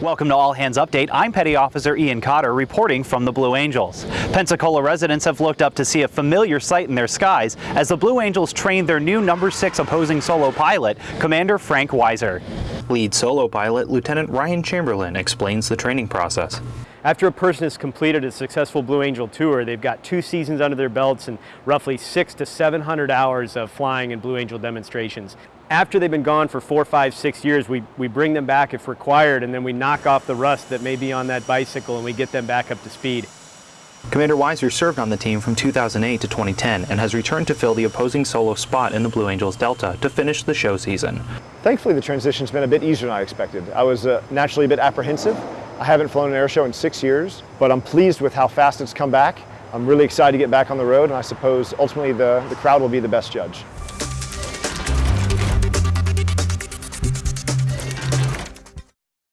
Welcome to All Hands Update. I'm Petty Officer Ian Cotter reporting from the Blue Angels. Pensacola residents have looked up to see a familiar sight in their skies as the Blue Angels train their new number six opposing solo pilot, Commander Frank Weiser. Lead solo pilot Lieutenant Ryan Chamberlain explains the training process. After a person has completed a successful Blue Angel tour, they've got two seasons under their belts and roughly six to 700 hours of flying in Blue Angel demonstrations. After they've been gone for four, five, six years, we, we bring them back if required, and then we knock off the rust that may be on that bicycle and we get them back up to speed. Commander Weiser served on the team from 2008 to 2010 and has returned to fill the opposing solo spot in the Blue Angels Delta to finish the show season. Thankfully, the transition's been a bit easier than I expected. I was uh, naturally a bit apprehensive. I haven't flown an air show in six years, but I'm pleased with how fast it's come back. I'm really excited to get back on the road, and I suppose ultimately the, the crowd will be the best judge.